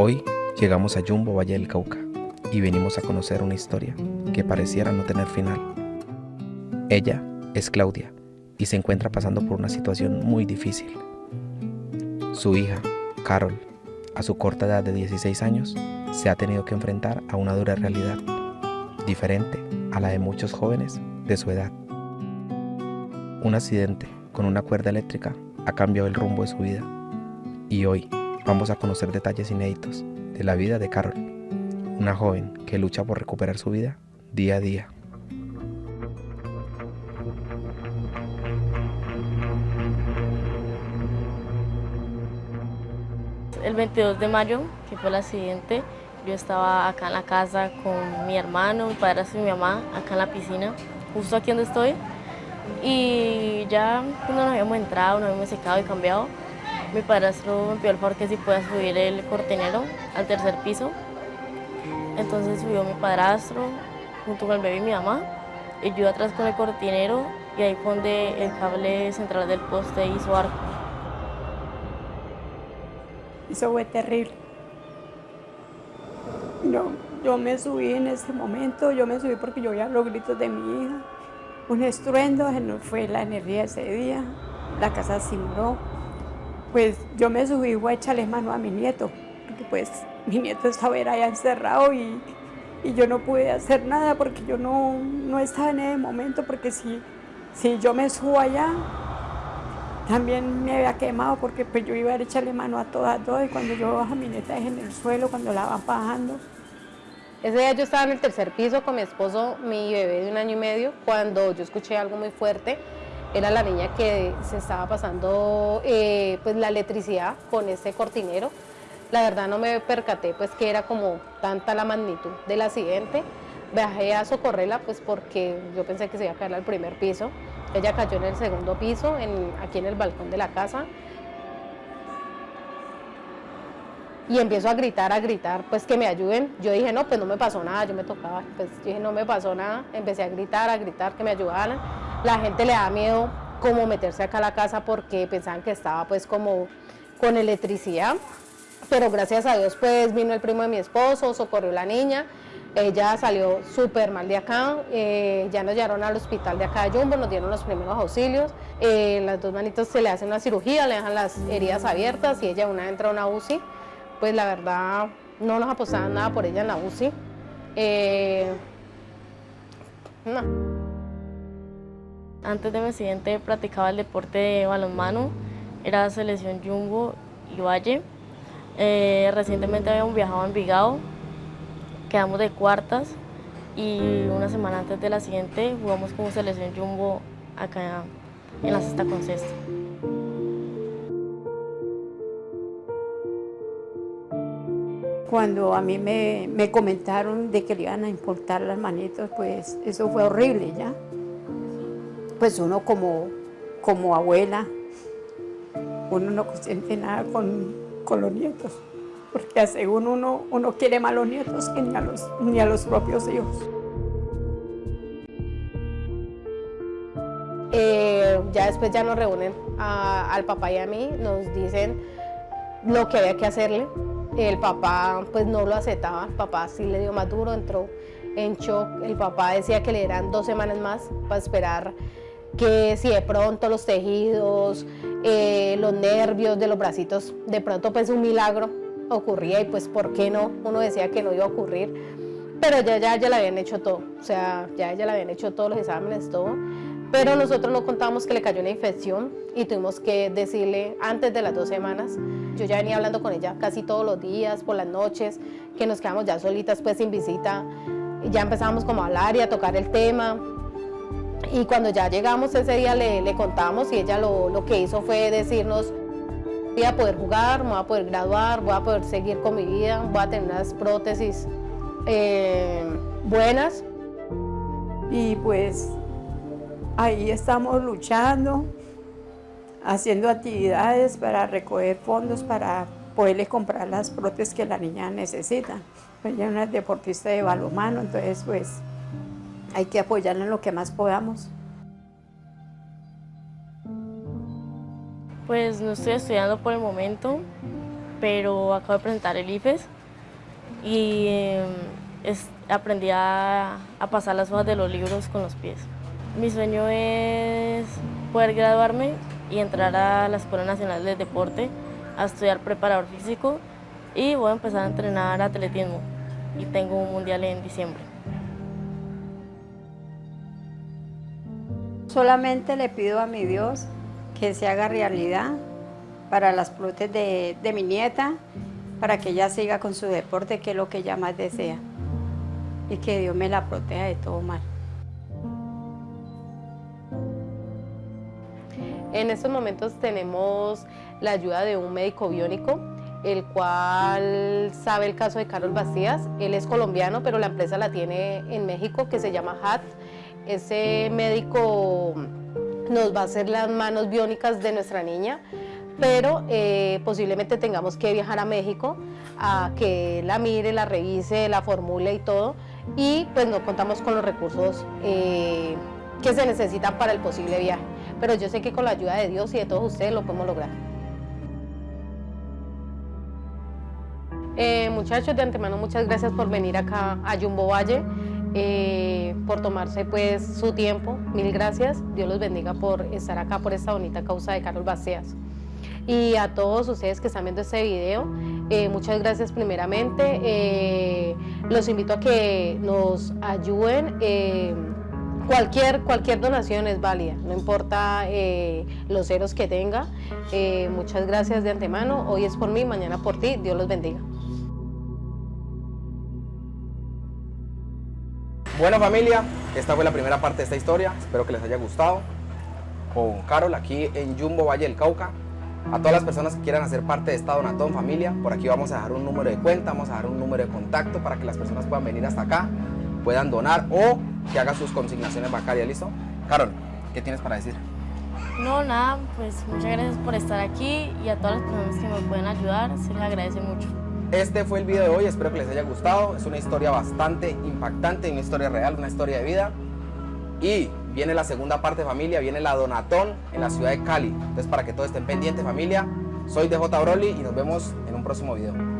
Hoy llegamos a Jumbo Valle del Cauca y venimos a conocer una historia que pareciera no tener final. Ella es Claudia y se encuentra pasando por una situación muy difícil. Su hija, Carol, a su corta edad de 16 años, se ha tenido que enfrentar a una dura realidad, diferente a la de muchos jóvenes de su edad. Un accidente con una cuerda eléctrica ha cambiado el rumbo de su vida y hoy vamos a conocer detalles inéditos de la vida de Carol, una joven que lucha por recuperar su vida día a día. El 22 de mayo, que fue el accidente, yo estaba acá en la casa con mi hermano, mi padre y mi mamá, acá en la piscina, justo aquí donde estoy. Y ya cuando nos habíamos entrado, nos habíamos secado y cambiado, mi padrastro me pidió el favor que si pueda subir el cortinero al tercer piso. Entonces subió mi padrastro junto con el bebé y mi mamá. Y yo atrás con el cortinero y ahí fue el cable central del poste hizo arco. Eso fue terrible. Yo, yo me subí en ese momento, yo me subí porque yo oía los gritos de mi hija. Un estruendo, no fue la energía ese día, la casa simbró pues yo me subí y a echarle mano a mi nieto, porque pues mi nieto estaba allá encerrado y, yo no pude hacer nada porque yo no, no estaba en ese momento, porque si, si yo me subo allá, también me había quemado porque pues yo iba a echarle mano a todas dos y cuando yo bajo mi nieta es en el suelo, cuando la van bajando. Ese día yo estaba en el tercer piso con mi esposo, mi bebé de un año y medio, cuando yo escuché algo muy fuerte era la niña que se estaba pasando eh, pues la electricidad con ese cortinero. La verdad no me percaté pues que era como tanta la magnitud del accidente. Bajé a socorrerla pues porque yo pensé que se iba a caer al primer piso. Ella cayó en el segundo piso, aquí en el balcón de la casa. Y empiezo a gritar, a gritar, pues que me ayuden. Yo dije, no, pues no me pasó nada, yo me tocaba. Pues dije, no me pasó nada. Empecé a gritar, a gritar, que me ayudaran la gente le da miedo como meterse acá a la casa porque pensaban que estaba pues como con electricidad, pero gracias a Dios pues vino el primo de mi esposo, socorrió la niña, ella salió súper mal de acá, eh, ya nos llevaron al hospital de acá de Jumbo, nos dieron los primeros auxilios, eh, las dos manitos se le hacen una cirugía, le dejan las heridas abiertas y ella una entra a una UCI, pues la verdad no nos apostaban nada por ella en la UCI. Eh, no. Antes de mi accidente practicaba el deporte de balonmano, era selección Jumbo y Valle. Eh, recientemente habíamos viajado a Envigado, quedamos de cuartas y una semana antes del accidente jugamos como selección Jumbo acá en la cesta con cesta. Cuando a mí me, me comentaron de que le iban a importar las manitos, pues eso fue horrible ya pues uno como, como abuela, uno no siente nada con, los nietos, porque según uno, uno quiere más a los nietos que ni a los, ni a los propios hijos. Eh, ya después ya nos reúnen al papá y a mí, nos dicen lo que había que hacerle. El papá pues no lo aceptaba, el papá sí le dio más duro, entró en shock. El papá decía que le eran dos semanas más para esperar que si de pronto los tejidos, eh, los nervios de los bracitos, de pronto pues un milagro ocurría y pues ¿por qué no? Uno decía que no iba a ocurrir, pero ya, ya, ya le habían hecho todo, o sea, ya ya le habían hecho todos los exámenes, todo, pero nosotros no contábamos que le cayó una infección y tuvimos que decirle antes de las dos semanas, yo ya venía hablando con ella casi todos los días, por las noches, que nos quedamos ya solitas pues sin visita, ya empezamos como a hablar y a tocar el tema, y cuando ya llegamos ese día le, le contamos y ella lo, lo, que hizo fue decirnos voy a poder jugar, voy a poder graduar, voy a poder seguir con mi vida, voy a tener unas prótesis eh, buenas. Y pues ahí estamos luchando, haciendo actividades para recoger fondos para poderle comprar las prótesis que la niña necesita. Ella es una deportista de balonmano, entonces pues hay que apoyarla en lo que más podamos. Pues no estoy estudiando por el momento, pero acabo de presentar el IFES y em, aprendí a, a pasar las hojas de los libros con los pies. Mi sueño es poder graduarme y entrar a la Escuela Nacional de Deporte a estudiar preparador físico y voy a empezar a entrenar atletismo y tengo un mundial en diciembre. Solamente le pido a mi Dios que se haga realidad para las flutes de, de mi nieta, para que ella siga con su deporte, que es lo que ella más desea, y que Dios me la proteja de todo mal. En estos momentos tenemos la ayuda de un médico biónico, el cual sabe el caso de Carlos Bastías. Él es colombiano, pero la empresa la tiene en México, que se llama HAT. Ese médico nos va a hacer las manos biónicas de nuestra niña, pero eh, posiblemente tengamos que viajar a México a que la mire, la revise, la formule y todo, y pues no contamos con los recursos eh, que se necesitan para el posible viaje. Pero yo sé que con la ayuda de Dios y de todos ustedes lo podemos lograr. Eh, muchachos, de antemano muchas gracias por venir acá a Jumbo Valle, eh, por tomarse pues su tiempo, mil gracias, Dios los bendiga por estar acá por esta bonita causa de Carlos Baceas. Y a todos ustedes que están viendo este video, eh, muchas gracias primeramente, los invito a que nos ayuden Cualquier, cualquier donación es válida, no importa eh, los ceros que tenga. Eh, muchas gracias de antemano. Hoy es por mí, mañana por ti. Dios los bendiga. Bueno familia, esta fue la primera parte de esta historia. Espero que les haya gustado. Con Carol aquí en Jumbo Valle del Cauca. A todas las personas que quieran hacer parte de esta Donatón familia, por aquí vamos a dejar un número de cuenta, vamos a dejar un número de contacto para que las personas puedan venir hasta acá, puedan donar o que haga sus consignaciones bancarias, ¿listo? Carol, ¿qué tienes para decir? No, nada, pues muchas gracias por estar aquí y a todas las personas que me pueden ayudar, se les agradece mucho. Este fue el video de hoy, espero que les haya gustado. Es una historia bastante impactante, una historia real, una historia de vida. Y viene la segunda parte familia, viene la Donatón en la ciudad de Cali. Entonces para que todos estén pendientes familia, soy DJ Broly y nos vemos en un próximo video.